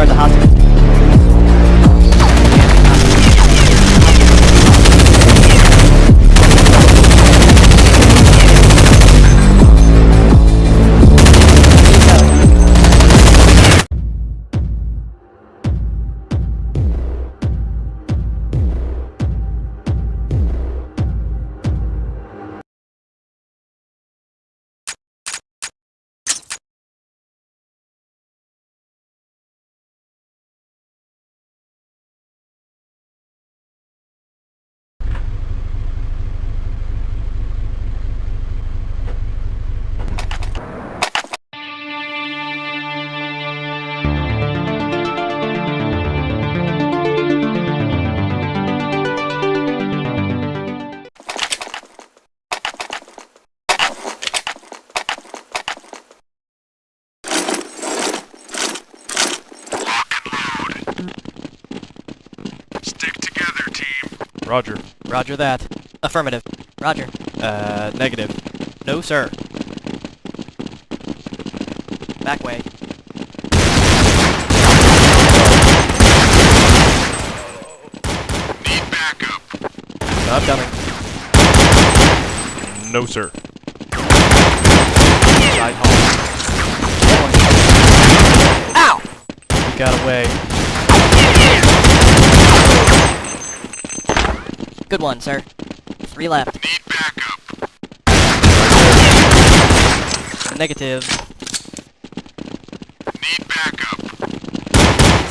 guard the hostage. Roger. Roger that. Affirmative. Roger. Uh, negative. No, sir. Back way. Need backup. I'm coming. No, sir. Side hall. Ow! He got away. Good one, sir. Three left. Need backup. Negative. Need backup.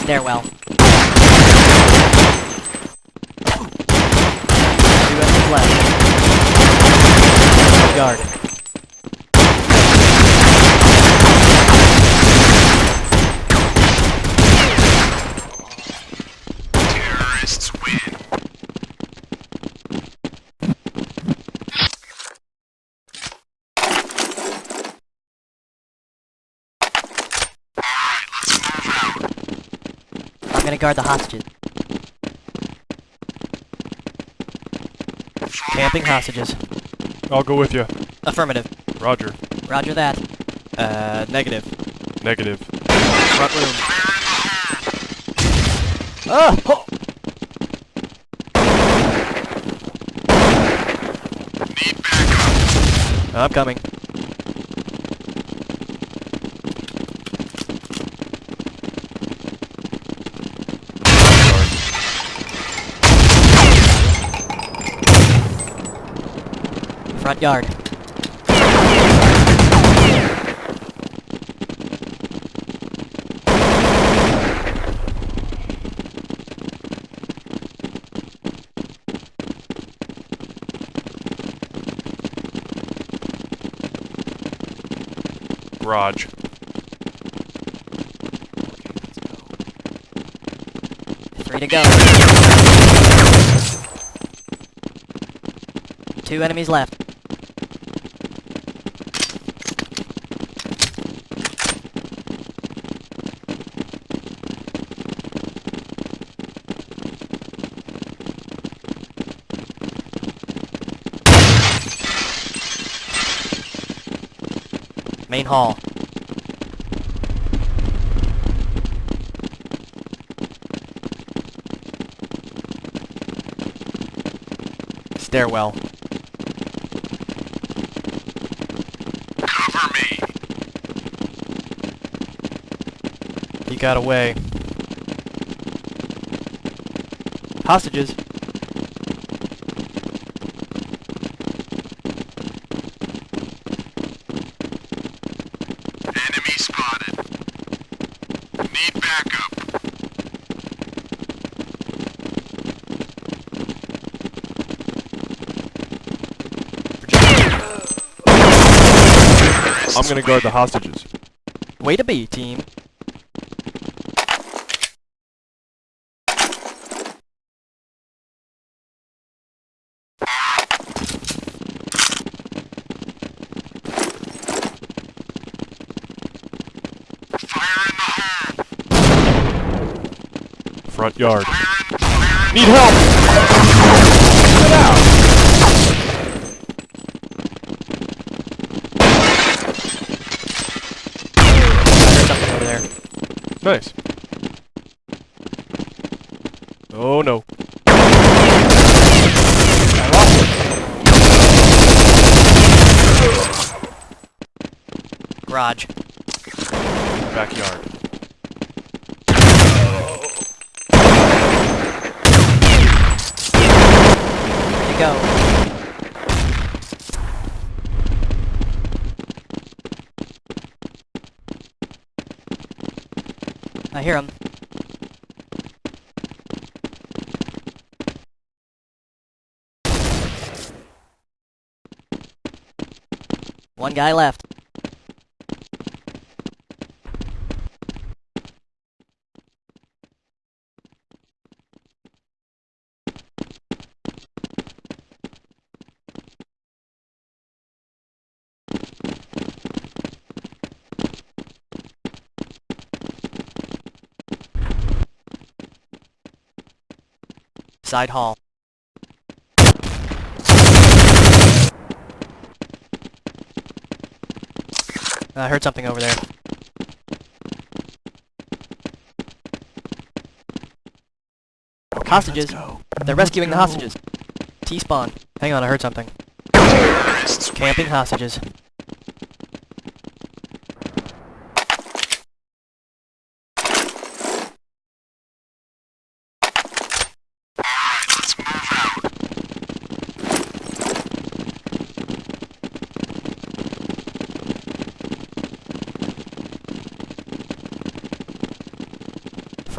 Stairwell. Two left. Guard. Terrorists win. Alright, let's move out. I'm gonna guard the hostages. Camping hostages. I'll go with you. Affirmative. Roger. Roger that. Uh, negative. Negative. Front room. Ah! Oh! Need backup. I'm coming. Front yard. Garage. Three to go. Two enemies left. Main hall. Stairwell. Cover me. He got away. Hostages. I'm gonna guard the hostages. Way to be, team. Fire in the hole. Front yard. Fire in, fire in Need help! Get out! Nice. Oh no. Garage. Backyard. There you go. I hear him. One guy left. Side hall. Uh, I heard something over there. hostages. They're rescuing the hostages. T-spawn. Hang on, I heard something. Camping hostages.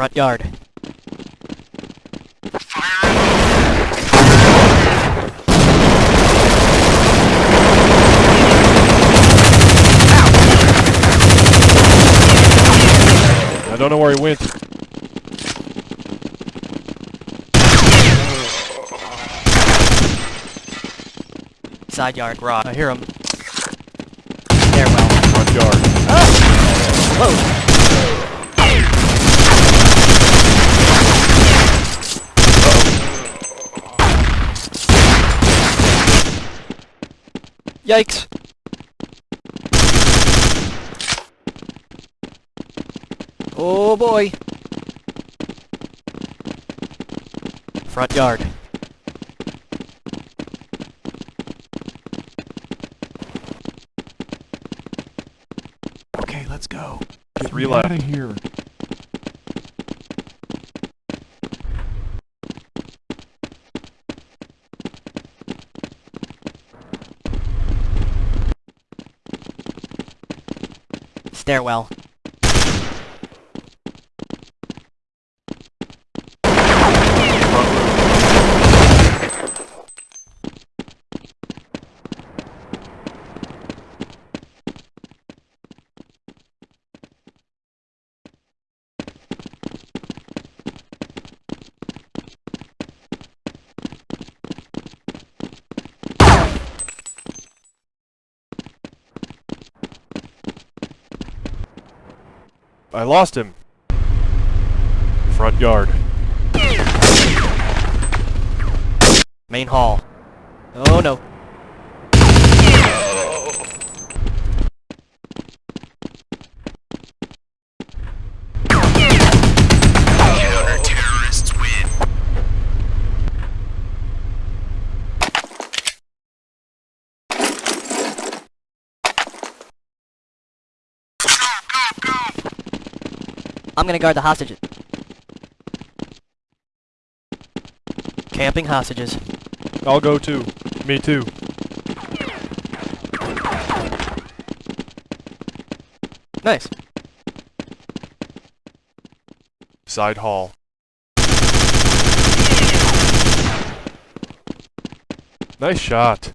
Front yard. Fire in the I don't know where he went. Side yard. Garage. I hear him. Stairwell. Front yard. Whoa! Yikes! Oh boy! Front yard. Okay, let's go. Get Three left. Out of here. Stairwell. I lost him. Front yard. Main hall. Oh no. Counter-terrorists win. Go, go, go! I'm gonna guard the hostages. Camping hostages. I'll go too. Me too. Nice. Side hall. Nice shot.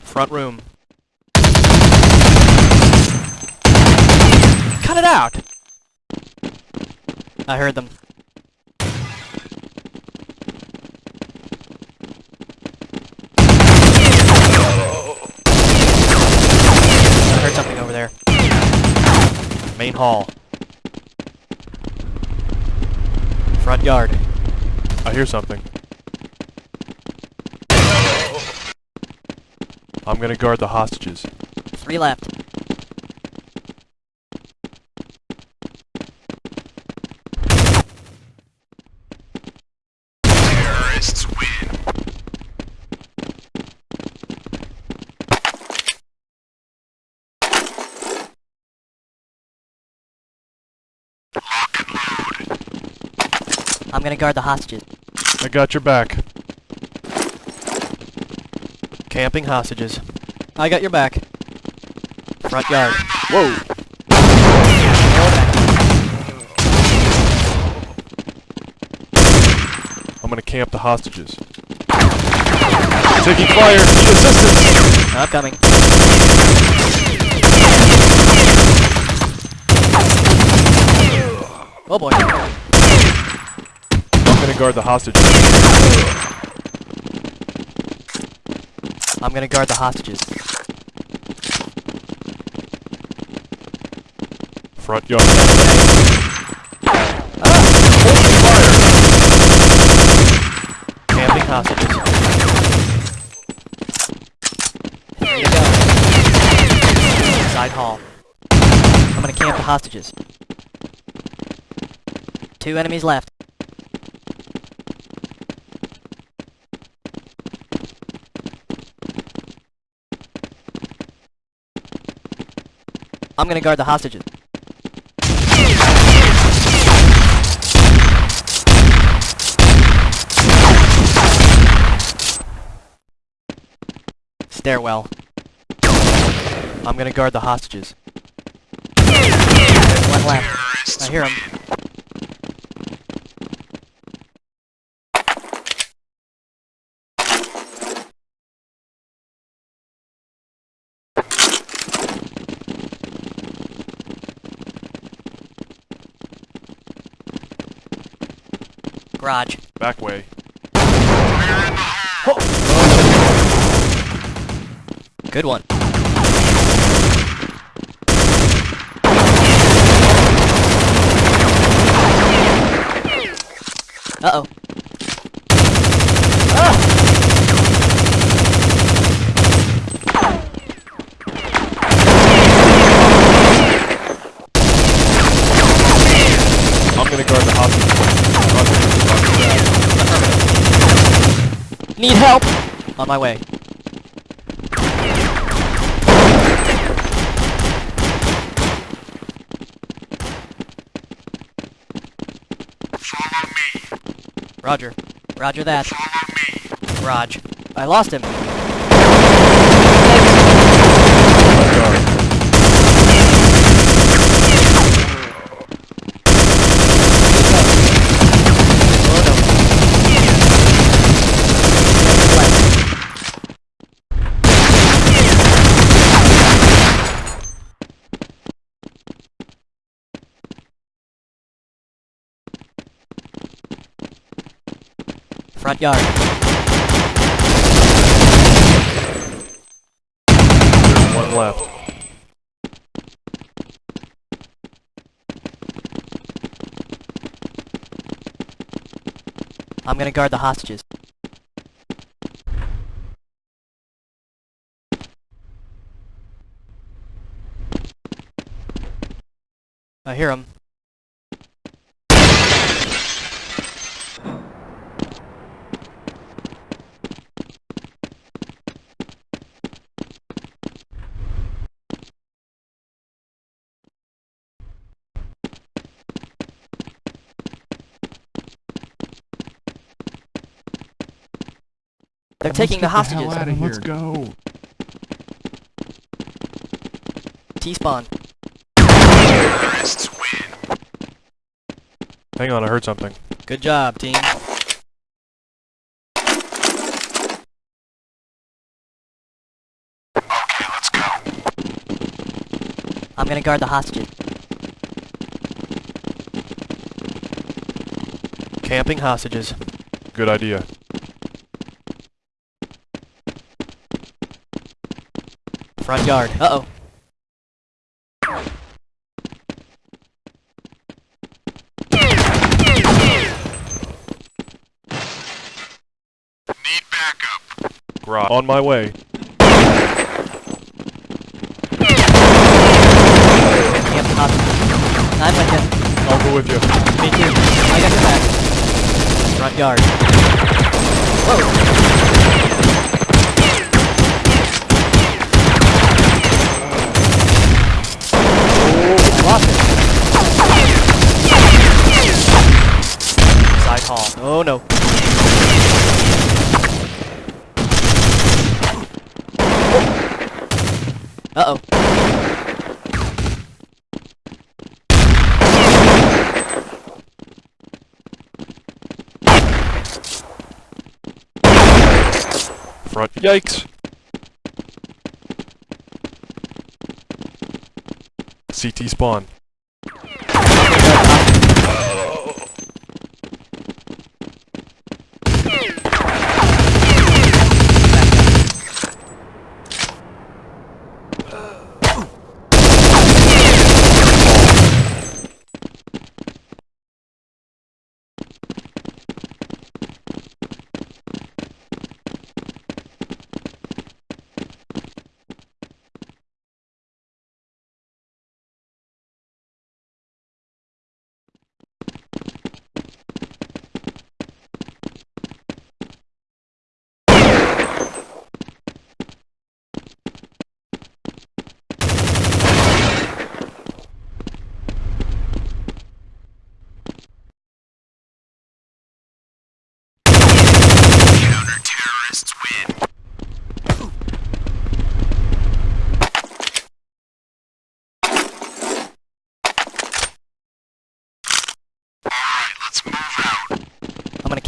Front room. Cut it out! I heard them. I heard something over there. Main hall. Front yard. I hear something. I'm gonna guard the hostages. Three left. Gonna guard the hostages. I got your back. Camping hostages. I got your back. Front yard. Whoa! I'm gonna camp the hostages. Taking fire! Need assistance! I'm coming. Oh boy. I'm gonna guard the hostages. I'm gonna guard the hostages. Front yard. Camping hostages. Here you go. Side hall. I'm gonna camp the hostages. Two enemies left. I'm gonna guard the hostages. Stairwell. I'm gonna guard the hostages. One left. I hear him. Garage. Back way. Good one. Uh-oh. I'm gonna guard the hostages. Hostages, Need help! On my way. Follow me. Roger. Roger that. Follow me. Raj. I lost him. Front yard. Front yard. There's one left. I'm gonna guard the hostages. I hear him. Taking the hostages. Out of Let's go. T-spawn. Hang on, I heard something. Good job, team. Okay, let's go. I'm gonna guard the hostages. Camping hostages. Good idea. Front yard. Uh-oh. Need backup. Garage. On my way. Camp the. I'm with you. I'll go with you. Me too. I got your back. Front yard. Whoa. I lost it. Side Uh-oh. Front. Yikes! CT spawn.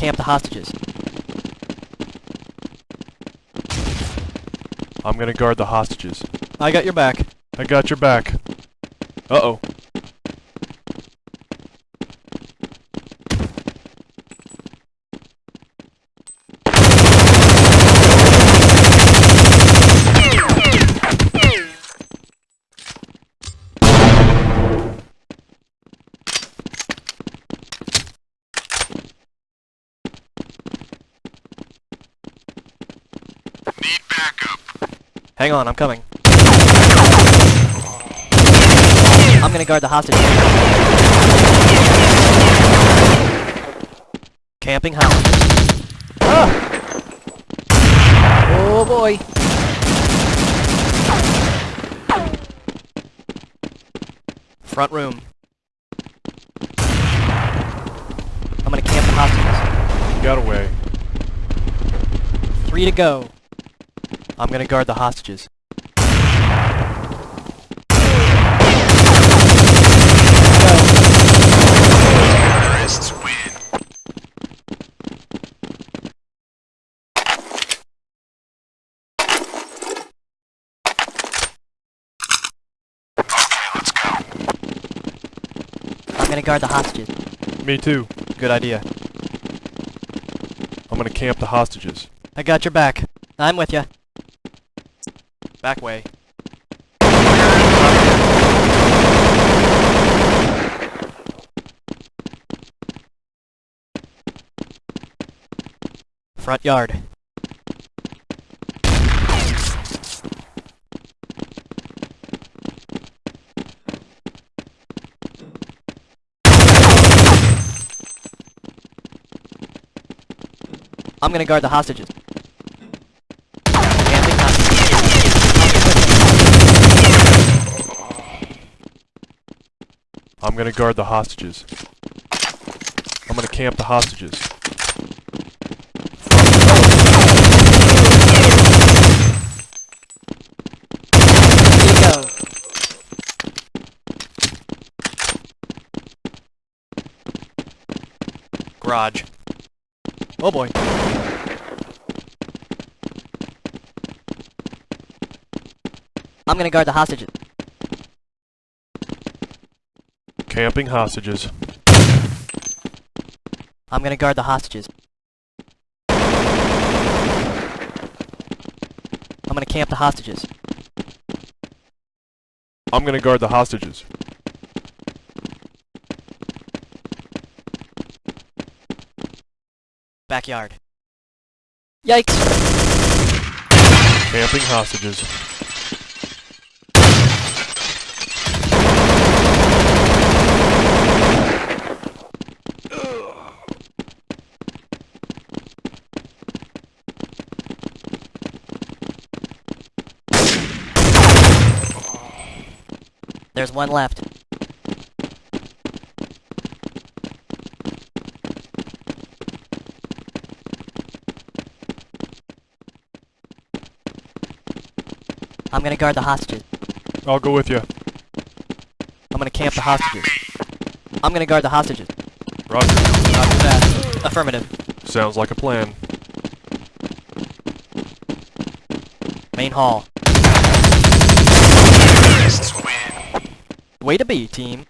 I'm gonna the hostages. I'm gonna guard the hostages. I got your back. I got your back. Uh-oh. Hang on, I'm coming. I'm gonna guard the hostages. Camping hostages. Ah! Oh boy! Front room. I'm gonna camp the hostages. Got away. Three to go. I'm gonna guard the hostages. Okay, let's go. I'm gonna guard the hostages. Me too. Good idea. I'm gonna camp the hostages. I got your back. I'm with you. Back way. Front yard. I'm gonna guard the hostages. Camping hostages. I'm gonna guard the hostages. I'm gonna camp the hostages. Garage. Oh boy. I'm gonna guard the hostages. Camping hostages. I'm gonna guard the hostages. I'm gonna camp the hostages. I'm gonna guard the hostages. Backyard. Yikes! Camping hostages. There's one left. I'm gonna guard the hostages. I'll go with you. I'm gonna camp the hostages. I'm gonna guard the hostages. Roger. Roger that. Affirmative. Sounds like a plan. Main hall. Way to be, team.